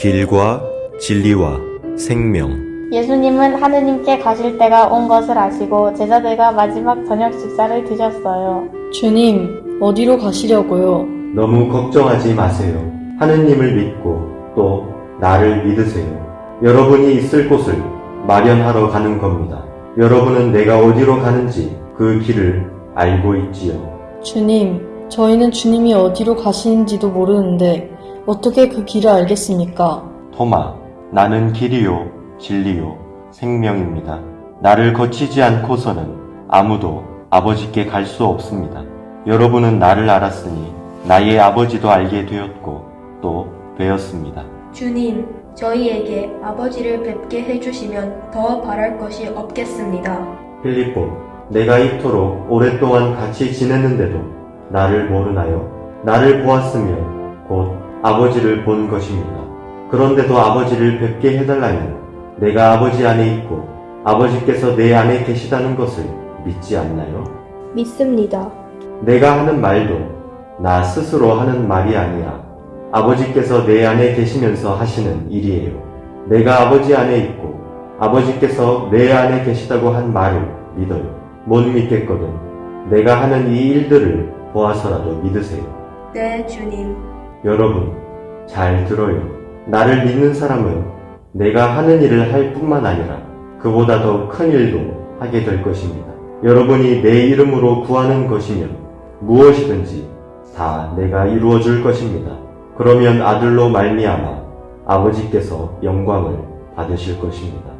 길과 진리와 생명. 예수님은 하느님께 가실 때가 온 것을 아시고 제자들과 마지막 저녁 식사를 드셨어요. 주님, 어디로 가시려고요? 너무 걱정하지 마세요. 하느님을 믿고 또 나를 믿으세요. 여러분이 있을 곳을 마련하러 가는 겁니다. 여러분은 내가 어디로 가는지 그 길을 알고 있지요. 주님, 저희는 주님이 어디로 가시는지도 모르는데 어떻게 그 길을 알겠습니까? 토마, 나는 길이요, 진리요, 생명입니다. 나를 거치지 않고서는 아무도 아버지께 갈 수 없습니다. 여러분은 나를 알았으니 나의 아버지도 알게 되었고 또 되었습니다. 주님, 저희에게 아버지를 뵙게 해주시면 더 바랄 것이 없겠습니다. 필리포, 내가 이토록 오랫동안 같이 지냈는데도 나를 모르나요? 나를 보았으면 곧 아버지를 본 것입니다. 그런데도 아버지를 뵙게 해달라면 내가 아버지 안에 있고 아버지께서 내 안에 계시다는 것을 믿지 않나요? 믿습니다. 내가 하는 말도 나 스스로 하는 말이 아니라 아버지께서 내 안에 계시면서 하시는 일이에요. 내가 아버지 안에 있고 아버지께서 내 안에 계시다고 한 말을 믿어요. 못 믿겠거든. 내가 하는 이 일들을 보아서라도 믿으세요. 네, 주님. 여러분, 잘 들어요. 나를 믿는 사람은 내가 하는 일을 할 뿐만 아니라 그보다 더 큰 일도 하게 될 것입니다. 여러분이 내 이름으로 구하는 것이면 무엇이든지 다 내가 이루어 줄 것입니다. 그러면 아들로 말미암아 아버지께서 영광을 받으실 것입니다.